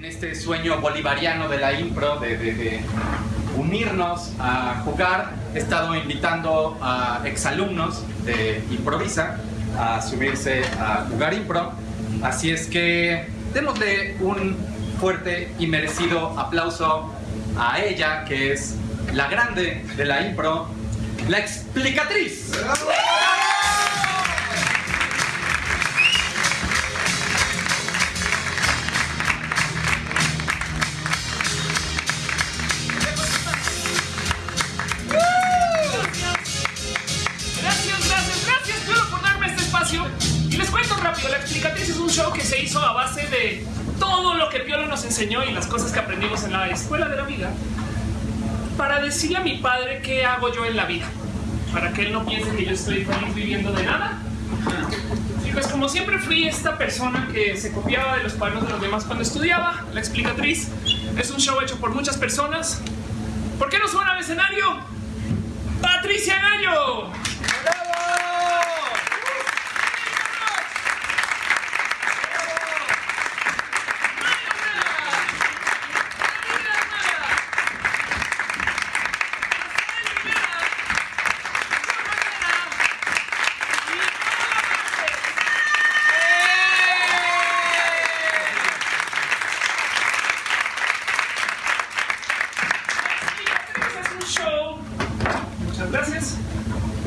en este sueño bolivariano de la impro, de, unirnos a jugar, he estado invitando a exalumnos de Improvisa a subirse a jugar impro. Así es que démosle un fuerte y merecido aplauso a ella, que es la grande de la impro, la explicatriz. Gracias, se hizo a base de todo lo que Piolo nos enseñó y las cosas que aprendimos en la escuela de la vida para decirle a mi padre qué hago yo en la vida. Para que él no piense que yo estoy viviendo de nada. Y pues como siempre fui esta persona que se copiaba de los cuadernos de los demás cuando estudiaba, La Explicatriz es un show hecho por muchas personas. ¿Por qué no suena al escenario? Patricia Gallo.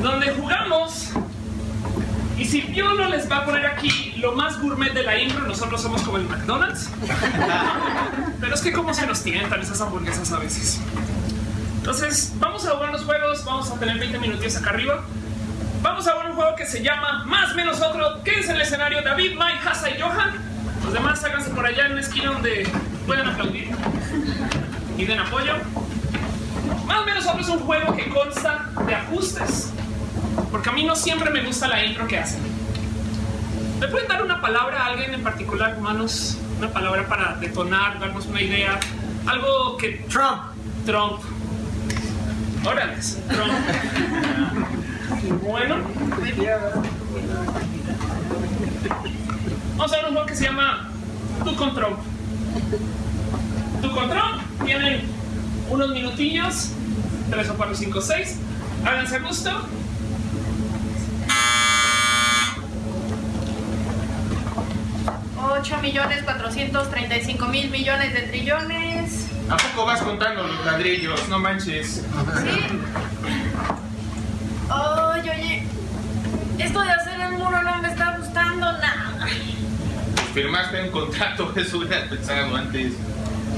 Donde jugamos y si Piolo les va a poner aquí lo más gourmet de la intro, nosotros somos como el McDonald's. Pero es que cómo se nos tientan esas hamburguesas a veces. Entonces, vamos a jugar los juegos, vamos a tener 20 minutos acá arriba. Vamos a jugar un juego que se llama Más Menos Otro. Quédense en el escenario David, Mike, Hasa y Johan. Los demás háganse por allá en una esquina donde puedan aplaudir y den apoyo. Más o menos es un juego que consta de ajustes. Porque a mí no siempre me gusta la intro que hacen. ¿Me pueden dar una palabra a alguien en particular, humanos? Una palabra para detonar, darnos una idea. Algo que... Trump. Trump. Órale, Trump. bueno. Vamos a ver un juego que se llama Tu Control. Tu Control. Tienen unos minutillos. 3 o 4, 5, 6. Háganse gusto. Ocho millones cuatrocientos treinta y cinco mil millones de trillones. ¿A poco vas contando los ladrillos? No manches. Sí. Oye, oye. Esto de hacer el muro no me está gustando nada. Firmaste un contrato, eso hubieras pensado antes.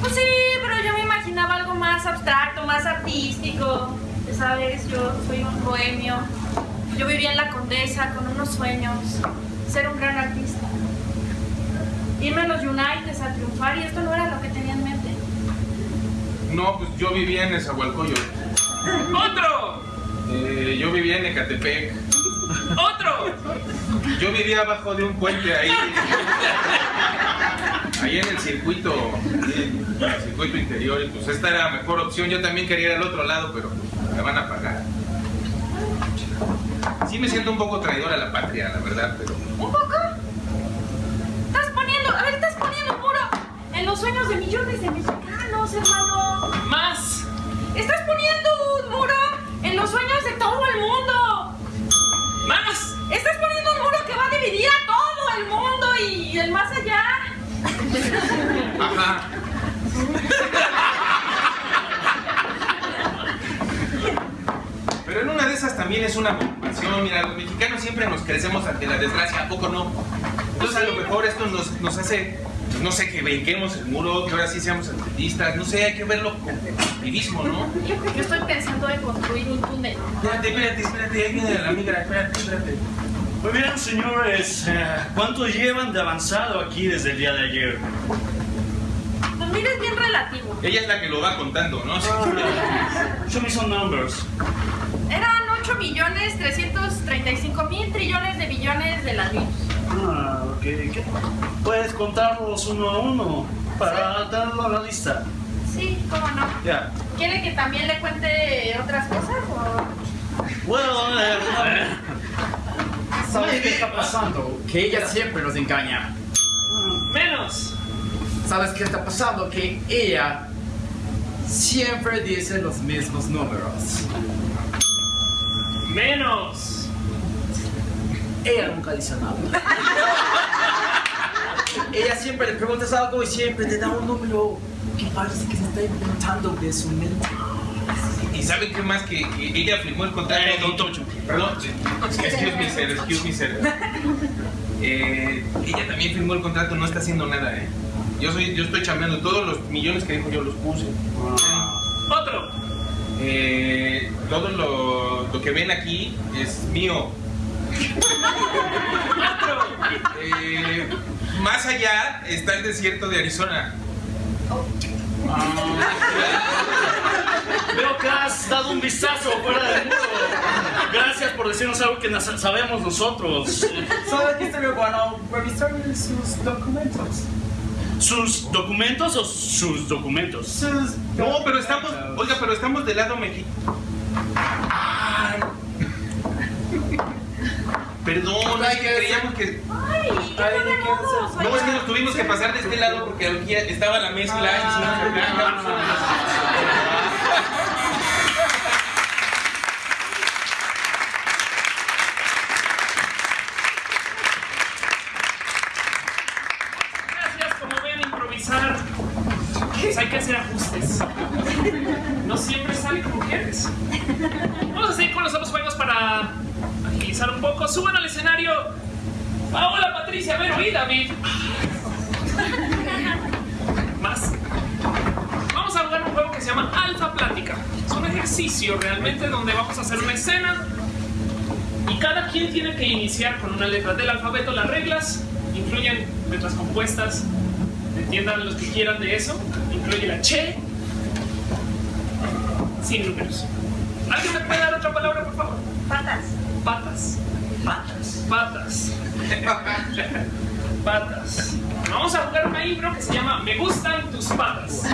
Pues sí, pero yo me imaginaba algo más abstracto, más artístico. Ya sabes, yo soy un bohemio. Yo vivía en la Condesa con unos sueños. Ser un gran artista. Irme a los United a triunfar y esto no era lo que tenía en mente. No, pues yo vivía en Esahualcoyo. ¡Otro! Eh, yo vivía en Ecatepec. ¡Otro! Yo vivía abajo de un puente ahí. Ahí en el circuito, en el circuito interior. Y pues esta era la mejor opción. Yo también quería ir al otro lado, pero me van a pagar. Sí me siento un poco traidor a la patria, la verdad, pero... ¿Un poco? Estás poniendo, a ver, estás poniendo un muro en los sueños de millones de mexicanos, hermano. ¡Más! Estás poniendo un muro en los sueños de todo el mundo. ¡Más! Estás poniendo un muro que va a dividir a todo el mundo y el más allá. Ajá. Pero en una de esas también es una preocupación. Mira, los mexicanos siempre nos crecemos ante la desgracia, ¿a poco no? Entonces a lo mejor esto nos, nos hace, pues, no sé, que brinquemos el muro, que ahora sí seamos artistas, no sé, hay que verlo con activismo, ¿no? Yo estoy pensando en construir un túnel. Espérate, espérate, espérate, ahí viene la migra, espérate, espérate. Muy bien, señores. eh, ¿Cuánto llevan de avanzado aquí desde el día de ayer? Pues mira, es bien relativo. Ella es la que lo va contando, ¿no? Sí. Show me some numbers. Eran 8 millones 335 mil trillones de billones de ladrillos. Ah, ok. ¿Qué? ¿Puedes contarlos uno a uno para tenerlo a la lista? Sí, cómo no. Ya. ¿Quiere que también le cuente otras cosas? O... Bueno, eh, ¿Sabes qué está pasando? Que ella siempre nos engaña. ¡Menos! ¿Sabes qué está pasando? Que ella siempre dice los mismos números. Menos. Ella nunca dice nada. ella siempre le preguntas algo y siempre te da un número que parece que se está inventando de su mente. ¿Y saben qué más? Que, que ella firmó el contrato. Eh, don Tocho. Perdón, excuse me, sir, excuse me, sir. Eh, ella también firmó el contrato, no está haciendo nada, ¿eh? Yo, soy, yo estoy chambeando, todos los millones que dijo yo los puse. Otro. Eh, todo lo, lo que ven aquí es mío. Eh, más allá está el desierto de Arizona. Veo que has dado un vistazo fuera del muro. Gracias por decirnos algo que sabemos nosotros. Solo que estaría bueno revisar sus documentos. ¿Sus documentos o sus documentos? Sus No, pero estamos, oiga, pero estamos del lado mexicano. Perdón, es que creíamos que. Ay, qué Ay. No, es que nos tuvimos que pasar de este lado porque aquí estaba la mezcla y hicimos el plan. Gracias, como ven, improvisar. Pues hay que hacer ajustes. No siempre sale como quieres. Vamos a seguir con los otros juegos para agilizar un poco. Suban al escenario. Paola, Patricia, Vero y David. Más. Vamos a jugar un juego que se llama Alfa Plática. Es un ejercicio realmente donde vamos a hacer una escena y cada quien tiene que iniciar con una letra del alfabeto. Las reglas incluyen letras compuestas. Entiendan los que quieran de eso. Incluye la che. Sin números. ¿Alguien me puede dar otra palabra, por favor? Patas. Patas. patas. Patas. Patas. Vamos a jugar una impro que se llama Me gustan tus patas.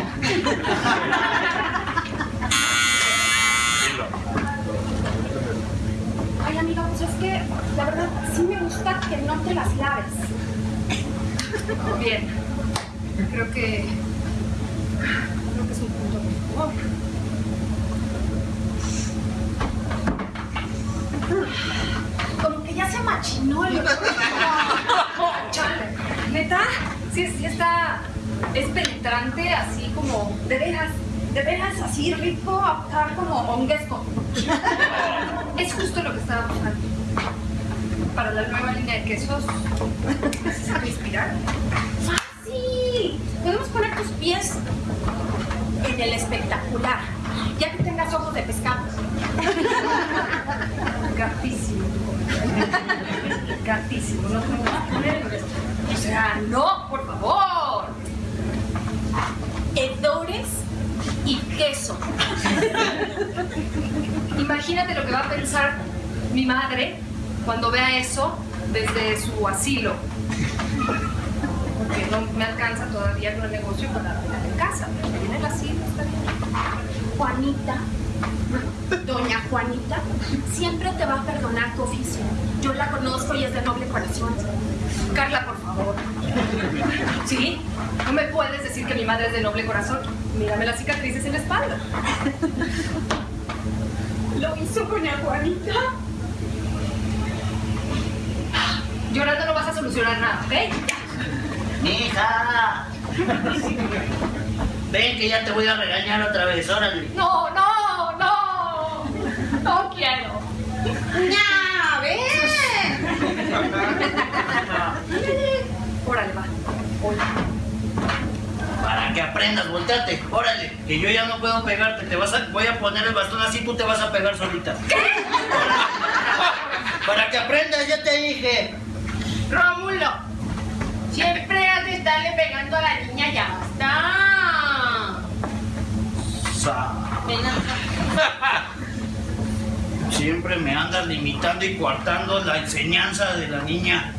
Ay, amiga, pues es que la verdad sí me gusta que no te las laves. Bien. Creo que. Creo que es un punto favor. Como que ya se machinó el. Sí, sí está. Es penetrante, así como. De veras, de veras así rico, acá como honguesco. Es justo lo que estaba buscando. Para la nueva línea de quesos. Necesito inspirar. ¡Fácil! Podemos poner tus pies en el espectacular, ya que tengas ojos de pescado. Gatísimo. Gatísimo. No voy a poner. O sea, no, por favor. Hedores y Imagínate lo que va a pensar mi madre cuando vea eso desde su asilo. Porque no me alcanza todavía con el negocio para la de casa. Pero viene el asilo, está bien. Juanita, doña Juanita, siempre te va a perdonar tu oficio. Yo la conozco y es de noble corazón. Carla, por favor. ¿Sí? No me puedes decir que mi madre es de noble corazón. Mírame las cicatrices en la espalda. Lo hizo doña Juanita. Llorando no vas a solucionar nada, ¿ok? Mija. Ven que ya te voy a regañar otra vez, órale. No, no, no. No quiero. ¡Ya! ¡Ven! Órale, va. Volteate, órale. Que yo ya no puedo pegarte, te vas a, voy a poner el bastón así, tú te vas a pegar solita. ¿Qué? Para que aprendas, ya te dije. Rómulo, siempre has de estarle pegando a la niña, ya basta. Sa-. Siempre me andas limitando y coartando la enseñanza de la niña.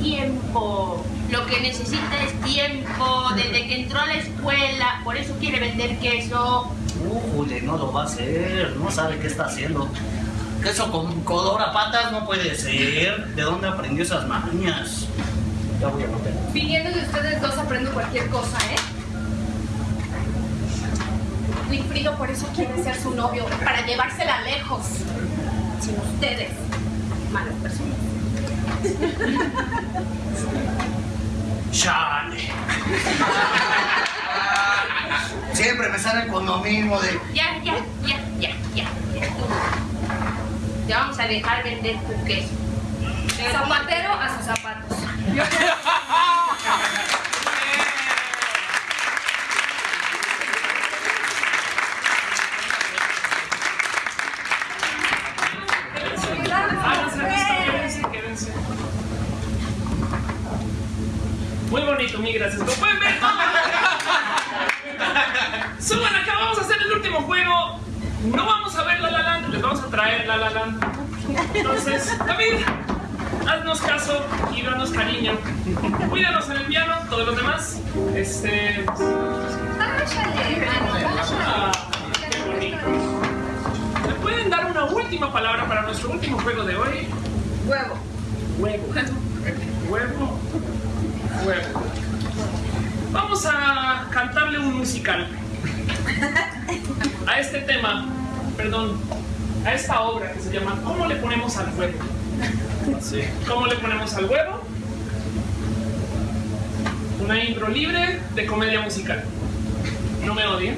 Tiempo. Lo que necesita es tiempo. Desde que entró a la escuela, por eso quiere vender queso. Ujule, no lo va a hacer, no sabe qué está haciendo. Queso con color a patas no puede ser. ¿De dónde aprendió esas mañas? Ya voy a volver. Viniendo de ustedes dos aprendo cualquier cosa, ¿eh? Wilfrido por eso quiere ser su novio, para llevársela lejos. Sin ustedes, malas personas. Chale. Siempre me salen con lo mismo de. Ya, ya, ya, ya, ya. ya. Te vamos a dejar vender tu queso. Zapatero a sus zapatos. gracias. ¿Lo pueden ver? Suban acá, vamos a hacer el último juego. No vamos a ver La La Land, les vamos a traer La La Land. Entonces, David, haznos caso y danos cariño. Cuídanos en el piano, todos los demás. Este. Ah, qué bonito. ¿Me pueden dar una última palabra para nuestro último juego de hoy? Huevo. Huevo. Huevo. Huevo. Vamos a cantarle un musical. A este tema, perdón, a esta obra que se llama ¿Cómo le ponemos al huevo? ¿Cómo le ponemos al huevo? Una intro libre de comedia musical. No me odien.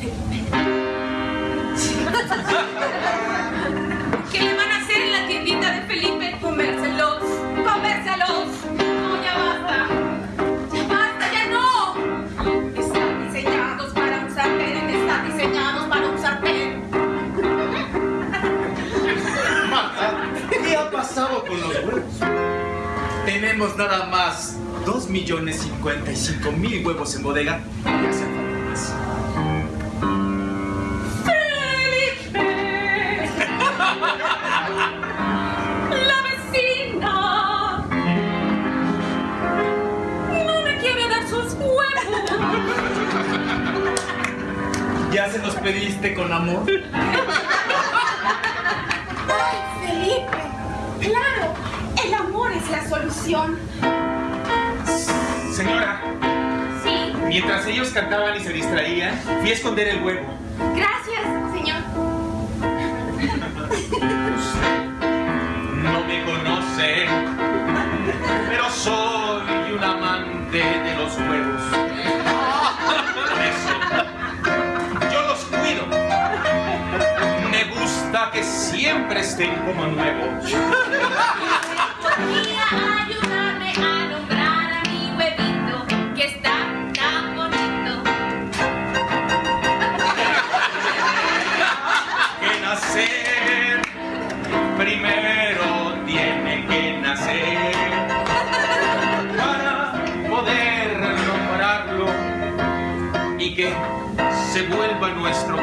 ¿Qué le van a hacer en la tiendita de Felipe? Comérselos, comérselos. No, ya basta. Ya basta, ya no. Están diseñados para un sartén, están diseñados para un sartén. Marta, ¿qué ha pasado con los huevos? Tenemos nada más 2.055.000 huevos en bodega y hacen falta. Se los pediste con amor? ¡Ay, Felipe! Claro, el amor es la solución. Señora, Sí, mientras ellos cantaban y se distraían, fui a esconder el huevo. Gracias, siempre estén como nuevos. podría ayudarme a nombrar a mi huevito que está tan bonito. que nacer. Primero tiene que nacer para poder nombrarlo y que se vuelva nuestro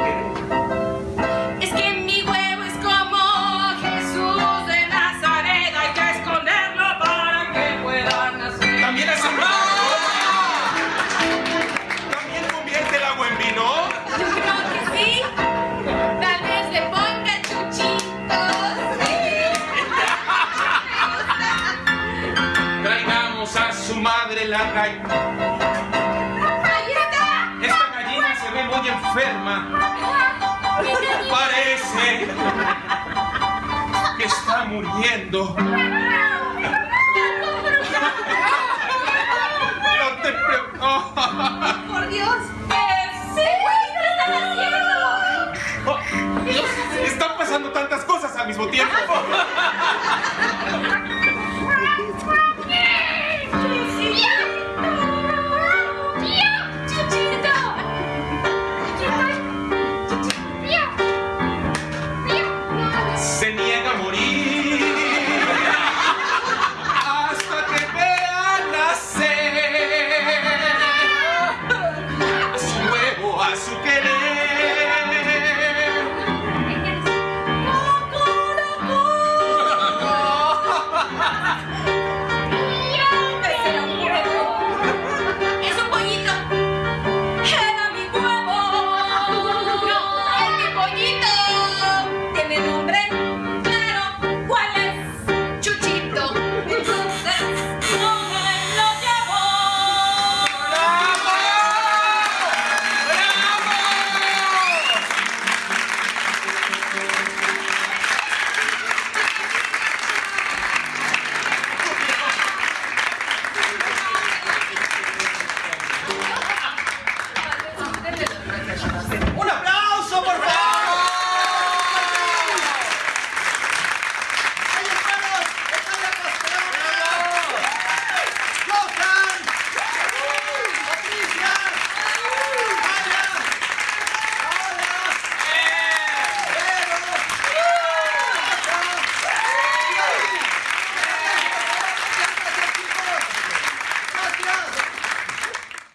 Esta gallina se ve muy enferma. Parece que está muriendo. No te pre- oh. ¡Por Dios! Oh, Dios, están pasando tantas cosas al mismo tiempo.